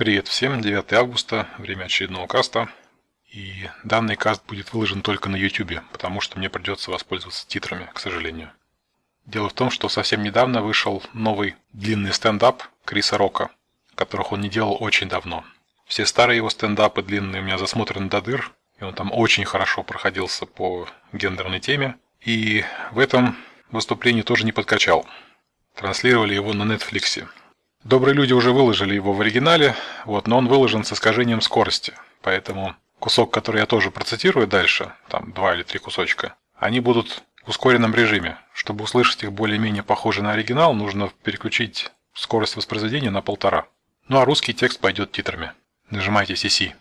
Привет всем, 9 августа, время очередного каста. И данный каст будет выложен только на YouTube, потому что мне придется воспользоваться титрами, к сожалению. Дело в том, что совсем недавно вышел новый длинный стендап Криса Рока, которых он не делал очень давно. Все старые его стендапы длинные у меня засмотрены до дыр, и он там очень хорошо проходился по гендерной теме. И в этом выступлении тоже не подкачал. Транслировали его на Netflix. Добрые люди уже выложили его в оригинале, вот, но он выложен с искажением скорости. Поэтому кусок, который я тоже процитирую дальше, там два или три кусочка, они будут в ускоренном режиме. Чтобы услышать их более-менее похоже на оригинал, нужно переключить скорость воспроизведения на полтора. Ну а русский текст пойдет титрами. Нажимайте CC.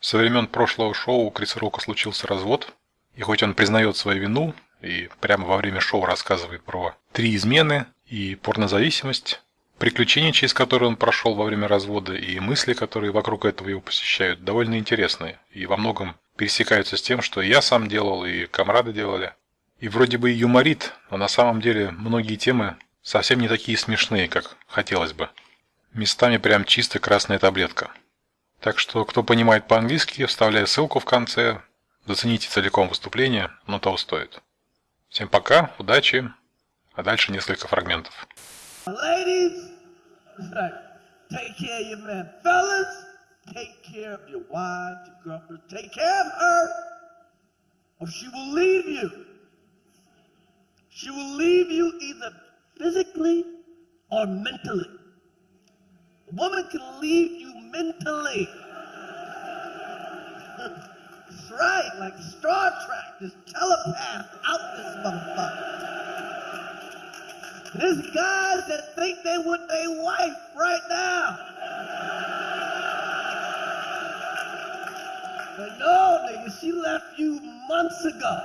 Со времен прошлого шоу у Криса Рока случился развод, и хоть он признает свою вину и прямо во время шоу рассказывает про три измены и порнозависимость, приключения, через которые он прошел во время развода, и мысли, которые вокруг этого его посещают, довольно интересные и во многом пересекаются с тем, что я сам делал и комрады делали. И вроде бы юморит, но на самом деле многие темы совсем не такие смешные, как хотелось бы. Местами прям чисто красная таблетка. Так что, кто понимает по-английски, вставляю ссылку в конце. Зацените целиком выступление, но того стоит. Всем пока, удачи, а дальше несколько фрагментов. Ladies, take care of your man. Fellas, take care of your wife, your girlfriend. Take care of her, or she will leave you. She will leave you either physically or mentally. A woman can leave you mentally. That's right, like Star Trek, this telepath out this motherfucker. There's guys that think they want their wife right now. But no, nigga, she left you months ago.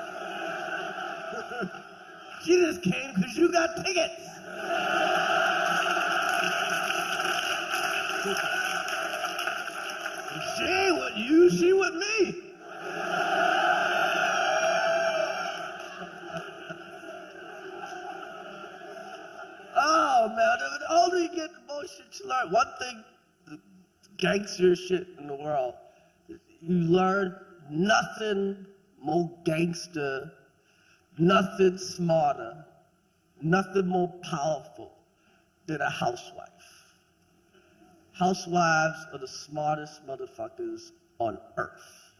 she just came because you got tickets. Gangster shit in the world, you learn nothing more gangster, nothing smarter, nothing more powerful than a housewife. Housewives are the smartest motherfuckers on earth.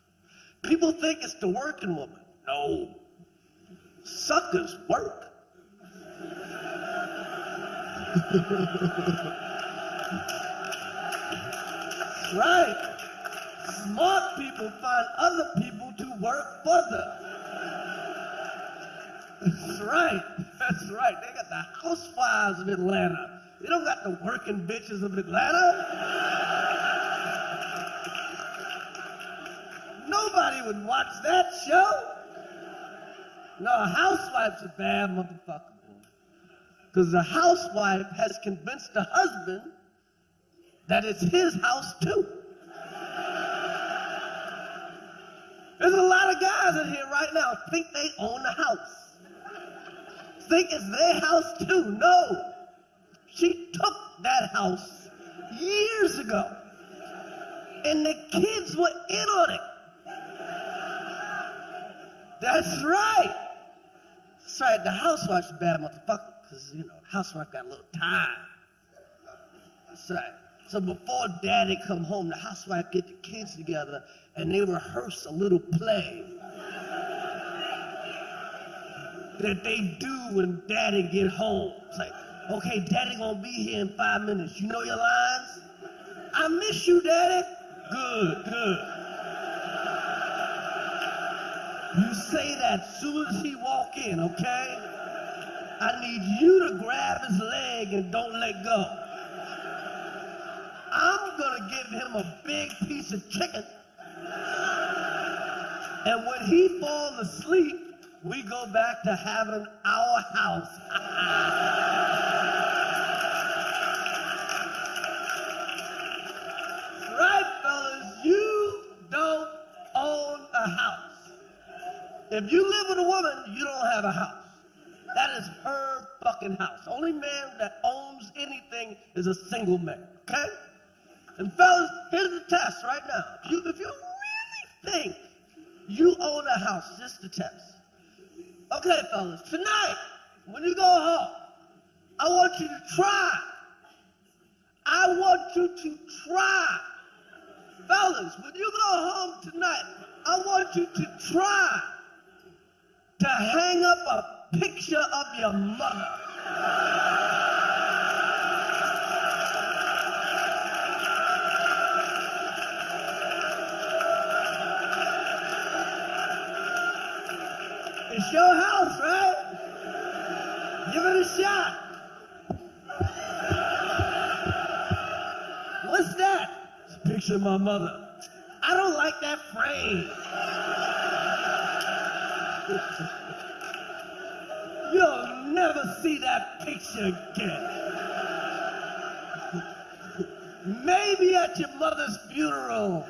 People think it's the working woman. No. Suckers work. right. Smart people find other people to work for them. That's right. That's right. They got the housewives of Atlanta. They don't got the working bitches of Atlanta. Nobody would watch that show. No, Housewives a bad motherfucker. Because the housewife has convinced the husband that it's his house too. There's a lot of guys in here right now think they own the house. Think it's their house too. No. She took that house years ago. And the kids were in on it. That's right. Right. The housewife's a bad motherfucker because, you know, the housewife got a little time. That's right. So before daddy come home, the housewife get the kids together and they rehearse a little play that they do when daddy get home. It's like, okay, daddy gonna be here in five minutes. You know your lines? I miss you, daddy. Good, good. You say that soon as he walk in, okay? I need you to grab his leg and don't let go. Gonna him a big piece of chicken. And when he falls asleep, we go back to having our house. right, fellas, you don't own a house. If you live with a woman, you don't have a house. That is her fucking house. Only man that owns anything is a single man, okay? And fellas, here's the test right now. If you, if you really think you own a house, just the test. Okay, fellas, tonight, when you go home, I want you to try. I want you to try. Fellas, when you go home tonight, I want you to try to hang up a picture of your mother. My mother. I don't like that frame. You'll never see that picture again. Maybe at your mother's funeral,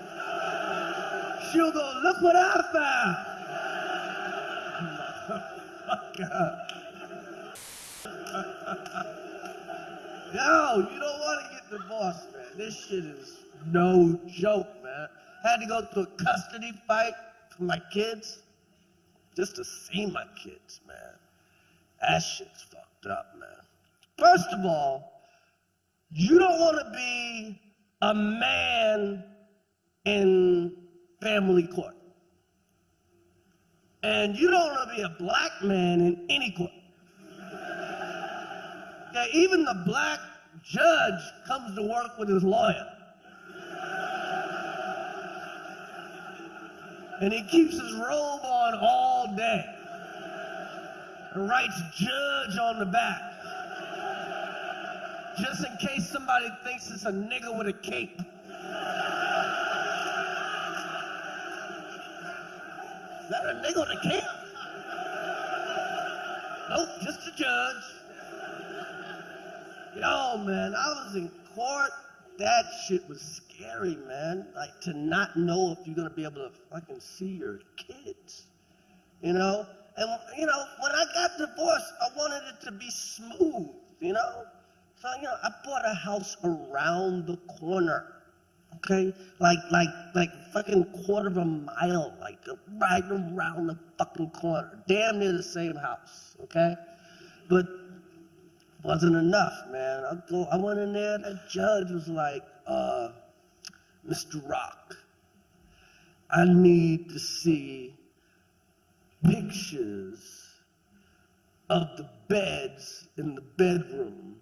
she'll go, look what I found. Yo, you don't want to get divorced, man. This shit is no joke, man. Had to go through a custody fight for my kids just to see my kids, man. That shit's fucked up, man. First of all, you don't want to be a man in family court. And you don't want to be a black man in any court. Yeah, even the black judge comes to work with his lawyer. And he keeps his robe on all day. And writes judge on the back. Just in case somebody thinks it's a nigga with a cape. Is that a nigga with a cape? Nope, just a judge. Yo, man, I was in court. That shit was scary, man. Like to not know if you're gonna be able to fucking see your kids. You know? And you know, when I got divorced, I wanted it to be smooth, you know? So, you know, I bought a house around the corner. Okay? Like like like fucking quarter of a mile, like right around the fucking corner. Damn near the same house. Okay? But wasn't enough, man. I go, I went in there. The judge was like, uh, "Mr. Rock, I need to see pictures of the beds in the bedroom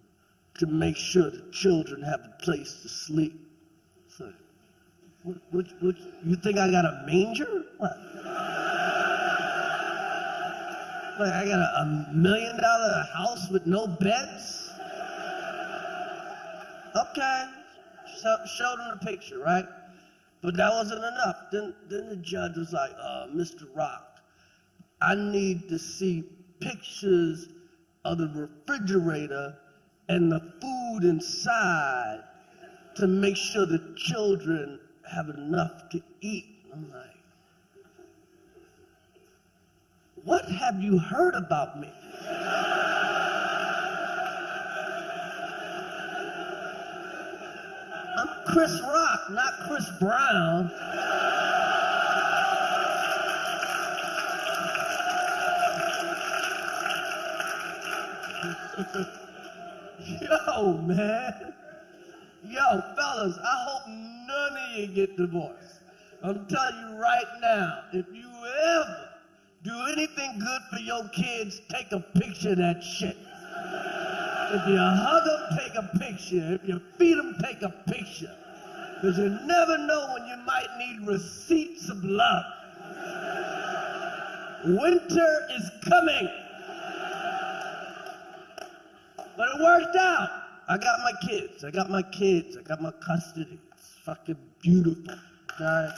to make sure the children have a place to sleep." So, what, what, what, you think I got a manger? What? Like I got a, a million dollar house with no beds? Okay. So, showed him the picture, right? But that wasn't enough. Then, then the judge was like, uh, Mr. Rock, I need to see pictures of the refrigerator and the food inside to make sure the children have enough to eat. I'm like, what have you heard about me? I'm Chris Rock, not Chris Brown. Yo, man. Yo, fellas, I hope none of you get divorced. I'm telling you right now, if you ever do anything good for your kids, take a picture of that shit. If you hug them, take a picture. If you feed them, take a picture. Because you never know when you might need receipts of love. Winter is coming. But it worked out. I got my kids. I got my kids. I got my custody. It's fucking beautiful. Okay?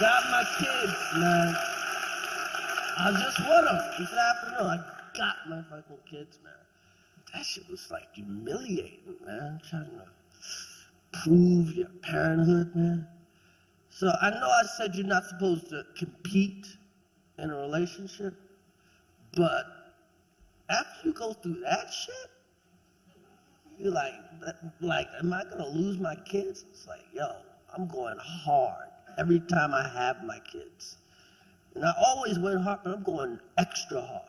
Got my kids, man. I just want them this afternoon. I got my fucking kids, man. That shit was like humiliating, man. Trying to prove your parenthood, man. So I know I said you're not supposed to compete in a relationship, but after you go through that shit, You're like, like, am I gonna lose my kids? It's like, yo, I'm going hard every time I have my kids. And I always went hard, but I'm going extra hard.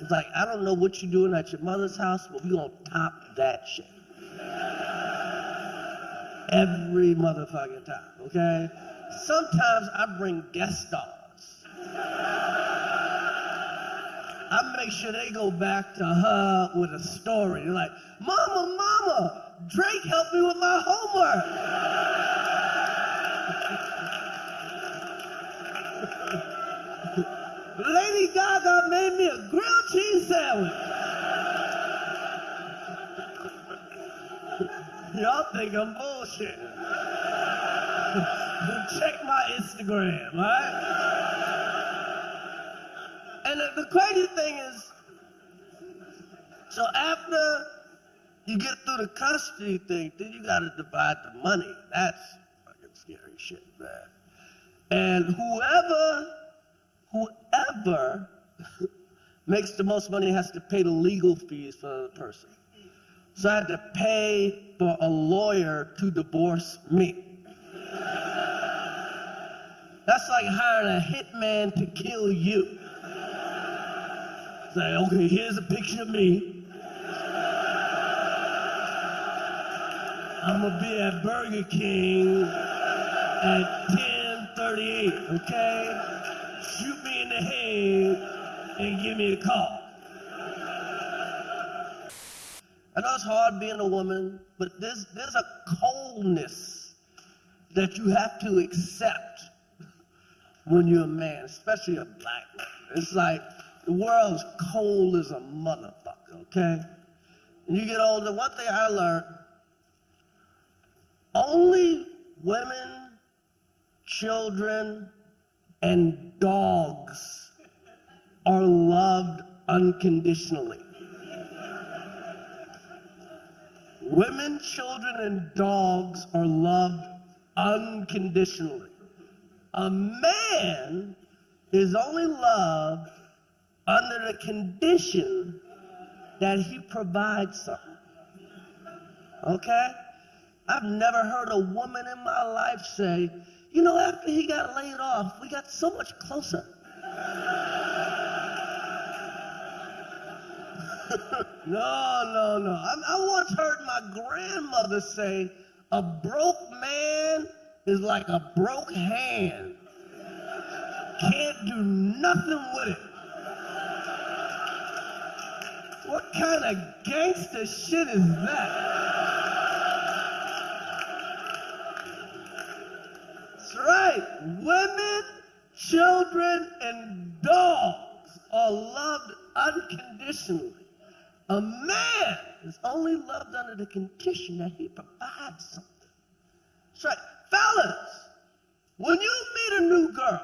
It's like, I don't know what you're doing at your mother's house, but we're gonna top that shit. Every motherfucking time, okay? Sometimes I bring guest stars. I make sure they go back to her with a story. They're like, Mama, Mama, Drake helped me with my homework. Made me a grilled cheese sandwich. Y'all think I'm bullshit. Check my Instagram, right? And the, the crazy thing is, so after you get through the custody thing, then you gotta divide the money. That's fucking scary shit, man. And whoever whoever makes the most money has to pay the legal fees for the person. So I had to pay for a lawyer to divorce me. That's like hiring a hitman to kill you. Say, okay, here's a picture of me. I'm gonna be at Burger King at 10:38, okay? Shoot me in the head and give me a call. I know it's hard being a woman, but there's, there's a coldness that you have to accept when you're a man, especially a black man. It's like the world's cold as a motherfucker, okay? And you get older, one thing I learned, only women, children, and dogs are loved unconditionally. Women, children, and dogs are loved unconditionally. A man is only loved under the condition that he provides something. Okay? I've never heard a woman in my life say, you know, after he got laid off, we got so much closer. no, no, no. I, I once heard my grandmother say, a broke man is like a broke hand. Can't do nothing with it. What kind of gangster shit is that? Women, children, and dogs are loved unconditionally. A man is only loved under the condition that he provides something. That's right. Fellas, when you meet a new girl,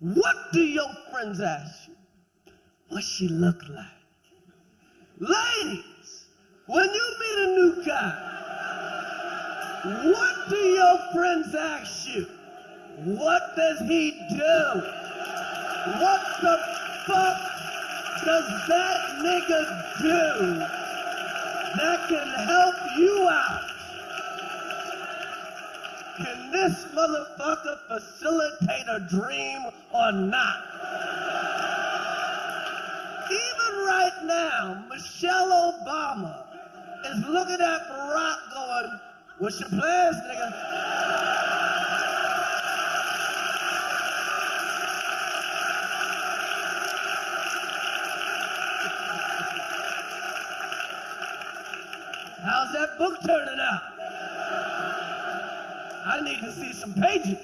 what do your friends ask you? What she look like? Ladies, when you meet a new guy, what do your friends ask you? What does he do? What the fuck does that nigga do that can help you out? Can this motherfucker facilitate a dream or not? Even right now, Michelle Obama is looking at Barack going, what's your plans, nigga? How's that book turning out? I need to see some pages.